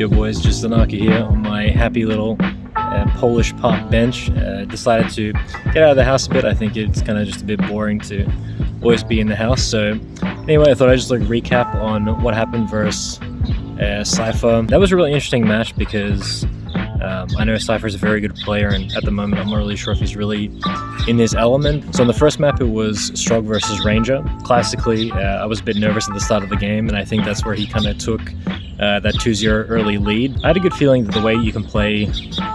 Yo boys, just Zanaka here on my happy little uh, Polish park bench. Uh, decided to get out of the house a bit. I think it's kind of just a bit boring to always be in the house. So anyway, I thought I'd just like recap on what happened versus uh, Cypher. That was a really interesting match because um, I know Cypher is a very good player, and at the moment, I'm not really sure if he's really in his element. So on the first map, it was Strogg versus Ranger. Classically, uh, I was a bit nervous at the start of the game, and I think that's where he kind of took uh, that 2-0 early lead. I had a good feeling that the way you can play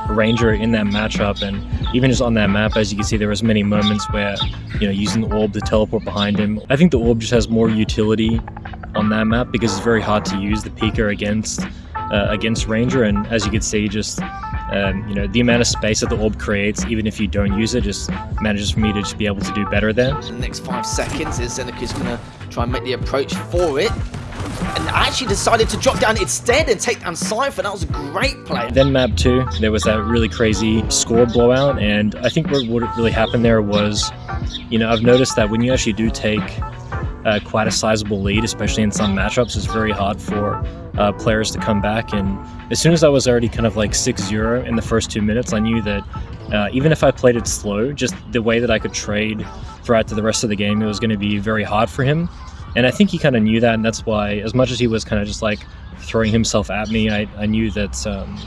Ranger in that matchup, and even just on that map, as you can see, there was many moments where, you know, using the orb to teleport behind him. I think the orb just has more utility on that map because it's very hard to use the Peeker against uh, against Ranger, and as you can see, just um, you know the amount of space that the orb creates, even if you don't use it, just manages for me to just be able to do better there. The next five seconds is Zeneca's going to try and make the approach for it. And I actually decided to drop down instead and take down Cypher. That was a great play. Then map two, there was that really crazy score blowout. And I think what, what really happened there was, you know, I've noticed that when you actually do take uh, quite a sizable lead, especially in some matchups. It's very hard for uh, players to come back. And as soon as I was already kind of like 6-0 in the first two minutes, I knew that uh, even if I played it slow, just the way that I could trade throughout the rest of the game, it was going to be very hard for him. And I think he kind of knew that, and that's why, as much as he was kind of just like throwing himself at me, I, I knew that um,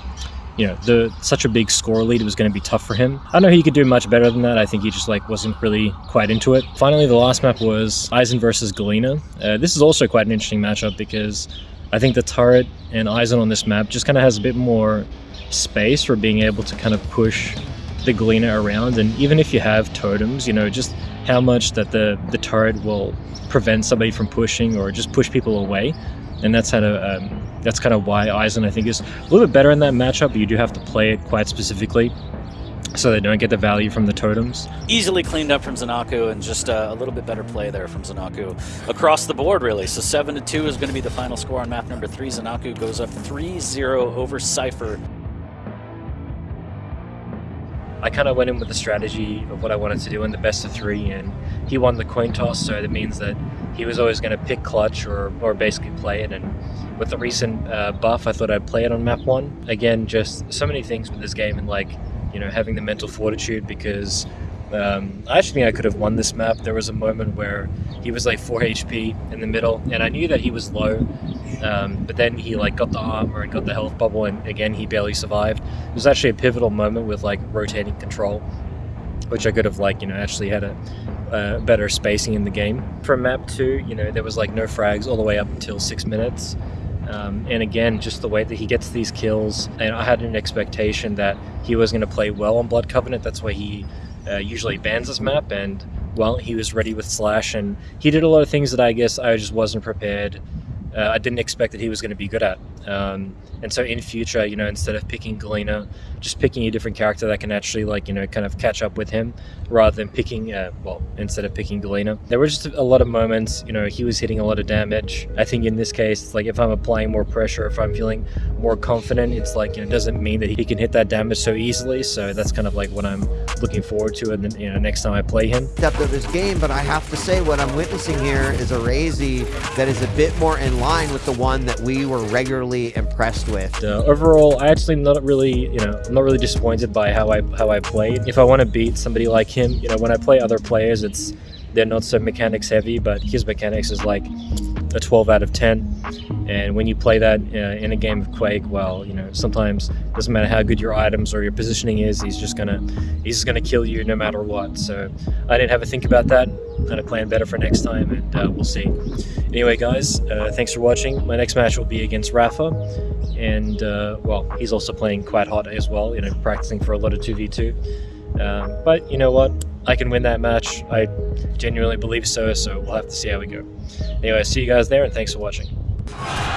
you know, the such a big score lead was going to be tough for him. I know he could do much better than that. I think he just like wasn't really quite into it. Finally, the last map was Eisen versus Galena. Uh, this is also quite an interesting matchup because I think the turret and Eisen on this map just kind of has a bit more space for being able to kind of push the Galena around. And even if you have totems, you know, just how much that the, the turret will prevent somebody from pushing or just push people away and that's kind of um, that's kind of why Eisen I think is a little bit better in that matchup. But you do have to play it quite specifically so they don't get the value from the totems. Easily cleaned up from Zanaku and just uh, a little bit better play there from Zanaku across the board, really. So 7 to 2 is going to be the final score on map number 3. Zanaku goes up 3 0 over Cypher. I kind of went in with the strategy of what I wanted to do in the best of three, and he won the coin toss, so that means that he was always going to pick Clutch or, or basically play it. And with the recent uh, buff, I thought I'd play it on map one. Again, just so many things with this game, and like, you know, having the mental fortitude because um, I actually think I could have won this map. There was a moment where he was like 4 HP in the middle, and I knew that he was low, um, but then he like got the armor and got the health bubble, and again he barely survived. It was actually a pivotal moment with like rotating control, which I could have like you know actually had a better spacing in the game. For map two, you know there was like no frags all the way up until six minutes. Um, and again, just the way that he gets these kills, and I had an expectation that he was going to play well on Blood Covenant. That's why he uh, usually bans this map, and well, he was ready with Slash, and he did a lot of things that I guess I just wasn't prepared uh, I didn't expect that he was going to be good at. Um, and so in future, you know, instead of picking Galena, just picking a different character that can actually like, you know, kind of catch up with him rather than picking, uh, well, instead of picking Galena. There were just a lot of moments, you know, he was hitting a lot of damage. I think in this case, like if I'm applying more pressure, if I'm feeling more confident, it's like, you know, it doesn't mean that he can hit that damage so easily. So that's kind of like what I'm looking forward to and then, you know, next time I play him. Depth of his game, but I have to say what I'm witnessing here is a Razy that is a bit more in line with the one that we were regularly impressed with. Uh, overall, I actually not really, you know, I'm not really disappointed by how I how I played. If I want to beat somebody like him, you know, when I play other players, it's they're not so mechanics heavy, but his mechanics is like a 12 out of 10. And when you play that uh, in a game of Quake, well, you know, sometimes it doesn't matter how good your items or your positioning is, he's just gonna he's just gonna kill you no matter what. So I didn't have a think about that. I'm gonna plan better for next time, and uh, we'll see. Anyway, guys, uh, thanks for watching. My next match will be against Rapha, and uh, well, he's also playing quite hot as well. You know, practicing for a lot of 2v2. Um, but you know what? I can win that match. I genuinely believe so, so we'll have to see how we go. Anyway, see you guys there, and thanks for watching. Right.